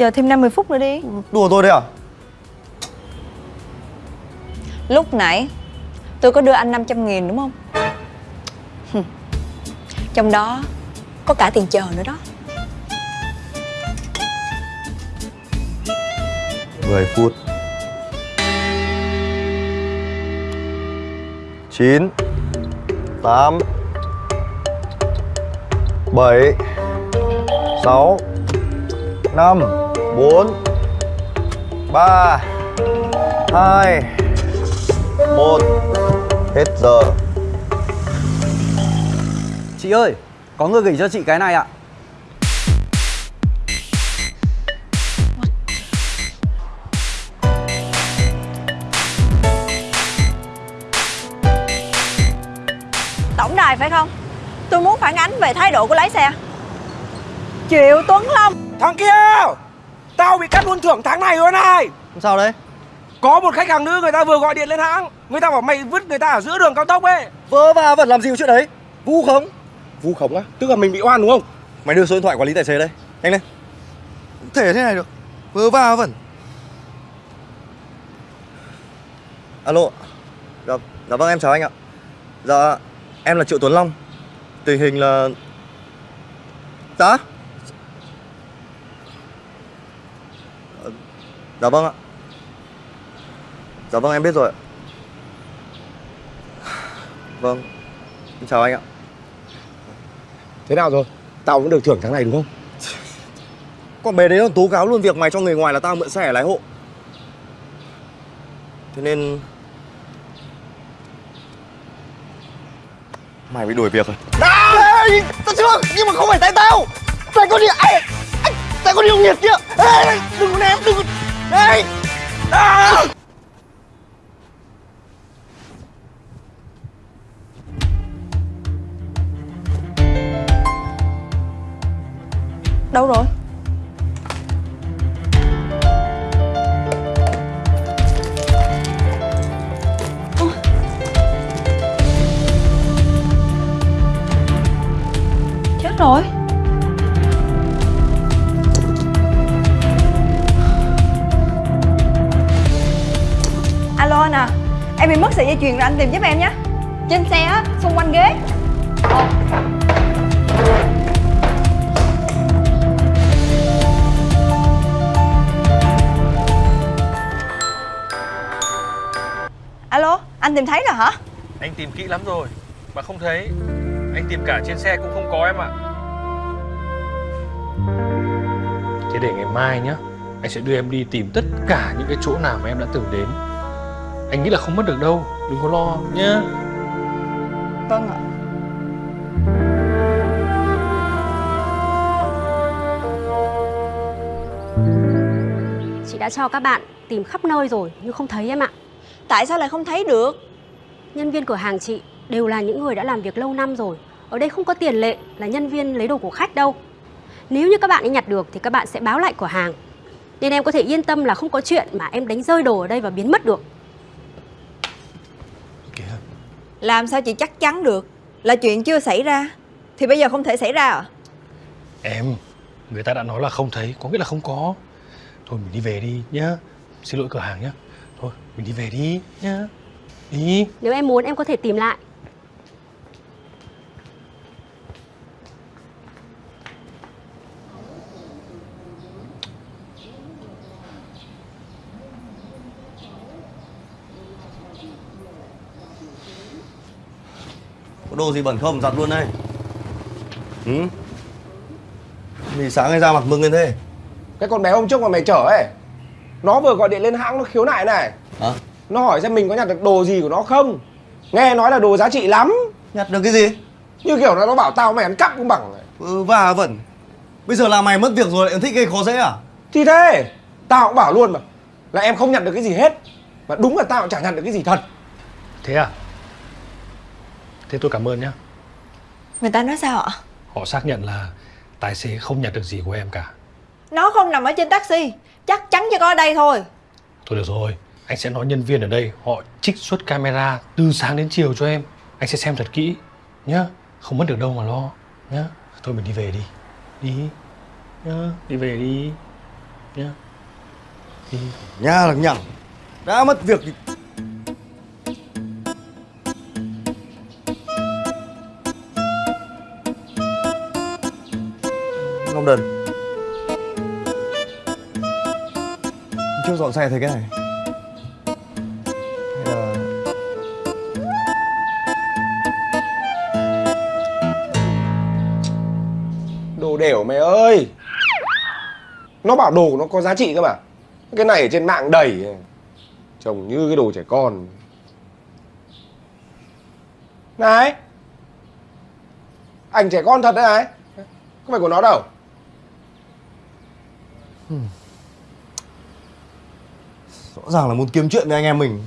Chờ thêm 50 phút nữa đi. Đùa tôi đấy à? Lúc nãy tôi có đưa anh 500 nghìn đúng không? Trong đó có cả tiền chờ nữa đó. 10 phút. 9 8 7 6 5 4 3 2 1 Hết giờ. Chị ơi, có người gửi cho chị cái này ạ. Tổng đài phải không? Tôi muốn phản ánh về thái độ của lái xe. Triệu Tuấn Long. Thằng kia Tao bị cắt luôn thưởng tháng này rồi này. Sao đấy? Có một khách hàng nữ người ta vừa gọi điện lên hãng. Người ta bảo mày vứt người ta ở giữa đường cao tốc ấy. Vớ va vẩn làm gì chuyện đấy? Vu khống. Vu khống á? Tức là mình bị oan đúng không? Mày đưa số điện thoại quản lý tài xế đây. Nhanh lên. Thể thế này được. Vớ va vẩn. Alo. Dạ, dạ vâng em chào anh ạ. Dạ em là Triệu Tuấn Long. Tình hình là Dạ Dạ vâng ạ. Dạ vâng em biết rồi ạ. Vâng. Em chào anh ạ. Thế nào rồi? Tao vẫn được thưởng tháng này đúng không? Còn bé đấy còn tố cáo luôn việc mày cho người ngoài là tao mượn xe lái hộ. Thế nên Mày bị đuổi việc rồi. Ê, tao chưa! Nhưng mà không phải tại tao! Tại con ai anh tại con điều nghiệt kia! Ê, đừng có ném đừng có đi à. Đâu rồi? Em bị mất sợi dây chuyền rồi anh tìm giúp em nhé. Trên xe á, xung quanh ghế. Alo, anh tìm thấy rồi hả? Anh tìm kỹ lắm rồi Mà không thấy. Anh tìm cả trên xe cũng không có em ạ. Thế để ngày mai nhá Anh sẽ đưa em đi tìm tất cả những cái chỗ nào mà em đã từng đến Anh nghĩ là không mất được đâu Đừng có lo nhá Vâng ạ Chị đã cho các bạn tìm khắp nơi rồi nhưng không thấy em ạ. Tại sao lại không thấy được? Nhân viên cửa hàng chị đều là những người đã làm việc lâu năm rồi. Ở đây không có tiền lệ là nhân viên lấy đồ của khách đâu. Nếu như các bạn ấy nhặt được thì các bạn sẽ báo lại cửa hàng. Nên em có thể yên tâm là không có chuyện mà em đánh rơi đồ ở đây và biến mất được. Làm sao chị chắc chắn được Là chuyện chưa xảy ra? Thì bây giờ không thể xảy ra à? Em Người ta đã nói là không thấy Có nghĩa là không có. Thôi mình đi về đi nhá. Xin lỗi cửa hàng nhá. Thôi mình đi về đi nhá. Đi. Nếu em muốn em có thể tìm lại. Có đồ gì bẩn không? Giặt luôn đây. Ừ. Vì sáng ngày ra mặt mừng lên thế. Cái con bé hôm trước mà mày chở ấy Nó vừa gọi điện lên hãng nó khiếu nại này. Hả? Nó hỏi xem mình có nhặt được đồ gì của nó không? Nghe nói là đồ giá trị lắm. Nhặt được cái gì? Như kiểu là nó bảo tao mày ăn cắp cũng bằng. Ừ, và vẩn Bây giờ là mày mất việc rồi lại còn thích gây khó dễ à? Thì thế Tao cũng bảo luôn mà Là em không nhặt được cái gì hết. Mà đúng là tao cũng chẳng nhặt được cái gì thật. Thế à Thế tôi cảm ơn nhá. Người ta nói sao ạ? Họ xác nhận là Tài xế không nhặt được gì của em cả. Nó không nằm ở trên taxi Chắc chắn chỉ có ở đây thôi. Thôi được rồi Anh sẽ nói nhân viên ở đây Họ trích xuất camera từ sáng đến chiều cho em. Anh sẽ xem thật kỹ Nhá. Không mất được đâu mà lo Nhá. Thôi mình đi về đi. Đi Nhá. Đi về đi nhá. Đi. Nha lằng nhằng Đã mất việc thì không đần Chưa dọn xe thấy cái này. Hay là Đồ đểu mày ơi! Nó bảo đồ của nó có giá trị cơ mà. Cái này ở trên mạng đầy. Trông như cái đồ trẻ con. Này! Ảnh trẻ con thật đấy này. Không phải của nó đâu. Rõ ràng là muốn kiếm chuyện với anh em mình.